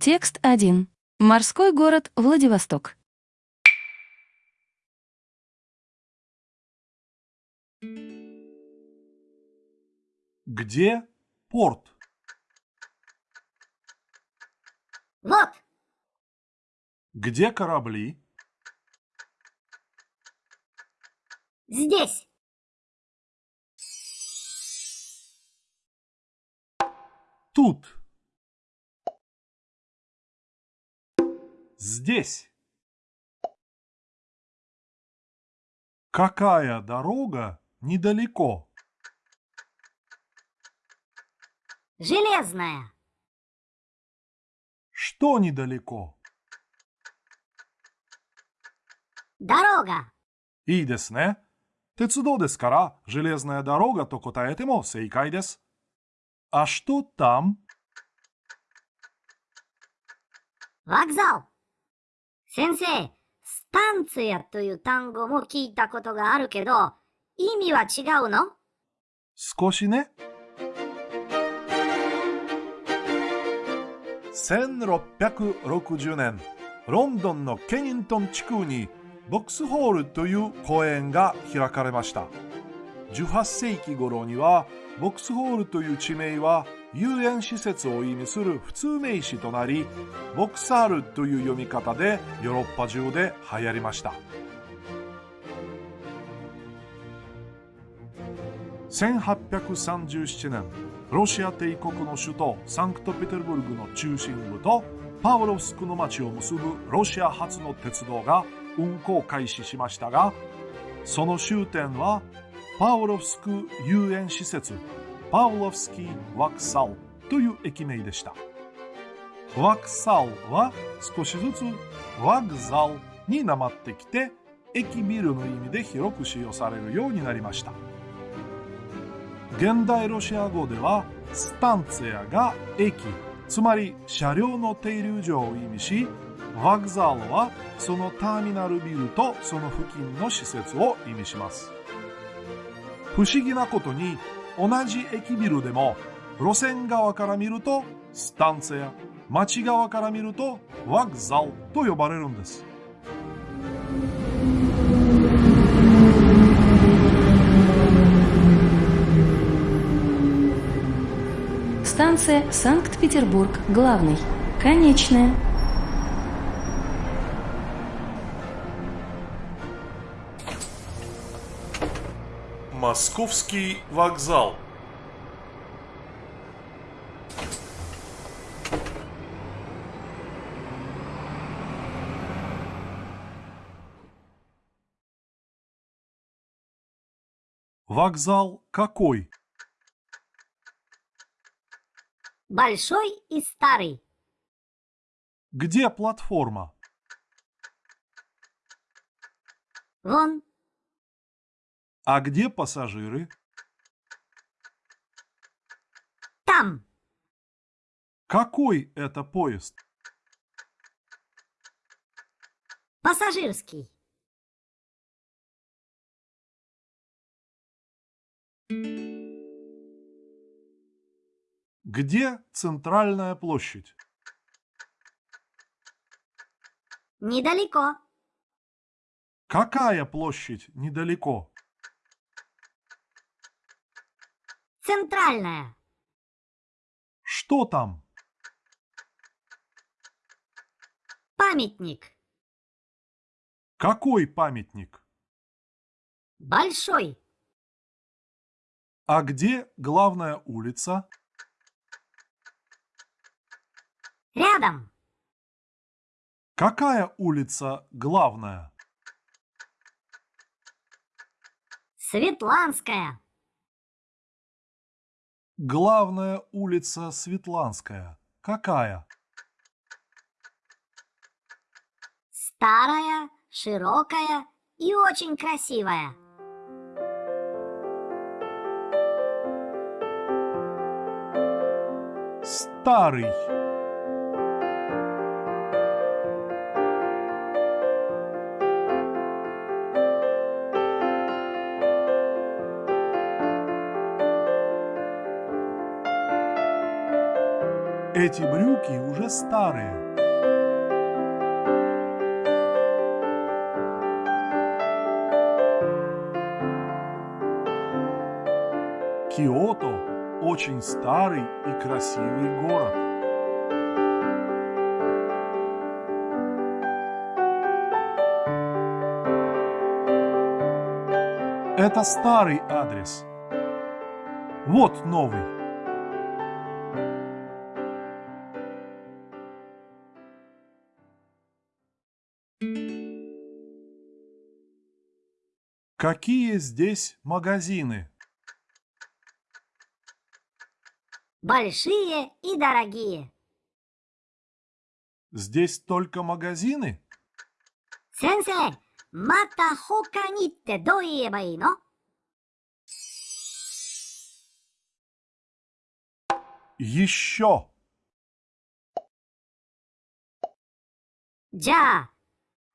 Текст 1. Морской город Владивосток. Где порт? Вот, Где корабли? здесь. тут. Здесь. Какая дорога недалеко? Железная. Что недалеко? Дорога. И десне. Тецудо дескара, железная дорога, токотаэтемо, сейкай дес. А что там? ワグザル。先生、スタンツヤという単語も聞いたことがあるけど、意味は違うの少しね。1660年、ロンドンのケニントン地区にボックスホールという公園が開かれました。 18世紀頃にはボックスホールという地名は遊園施設を意味する普通名詞となり、ボクサールという読み方でヨーロッパ中で流行りました。1837年、ロシア帝国の首都サンクトペテルブルクの中心部とパウロフスクの町を結ぶロシア初の鉄道が運行開始しましたが、その終点はパウロフスク遊園施設パウロフスキー・ワクサルという駅名でした。ワクサルは少しずつワグザルになまってきて駅ビルの意味で広く使用されるようになりました。現代ロシア語ではスタンツェアが駅つまり車両の停留所を意味しワグザルはそのターミナルビルとその付近の施設を意味します不思議なことに同じ駅ビルでも路線側から見るとスタンツェア町側から見るとワグザルと呼ばれるんです「 Станция Санкт-Петербург, главный. Конечная. Московский вокзал. Вокзал какой? Большой и старый. Где платформа? Вон, А где пассажиры? там. Какой это поезд? Пассажирский. Где центральная площадь? Недалеко. Какая площадь недалеко? Центральная. Что там? Памятник. Какой памятник? Большой. А где главная улица? Рядом. Какая улица главная? Светланская. Главная улица Светланская. Какая? Старая, широкая и очень красивая. Старый. Эти брюки уже старые. Киото – очень старый и красивый город. Это старый адрес. Вот новый. Какие здесь магазины? Большие и дорогие. Здесь только магазины? Сенсей, мата хока нитте? Еще. Да.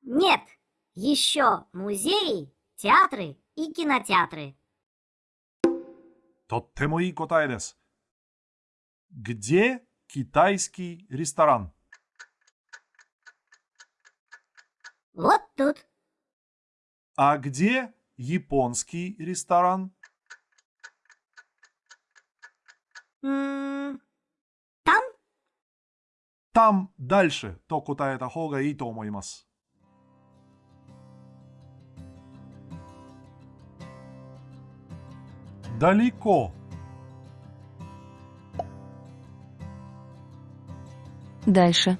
нет, еще музей театры и кинотеатры. とってもいい答えです。Где китайский ресторан? Вот тут. А где японский ресторан? うーん、там? Там дальше то 答えた方がいい Далеко. Дальше.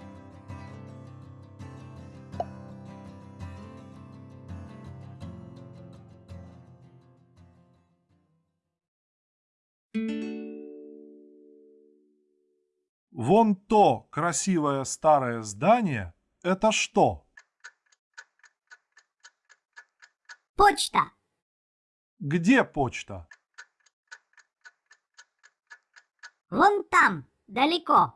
Вон то красивое старое здание – это что? Почта. Где почта? Вон там, далеко.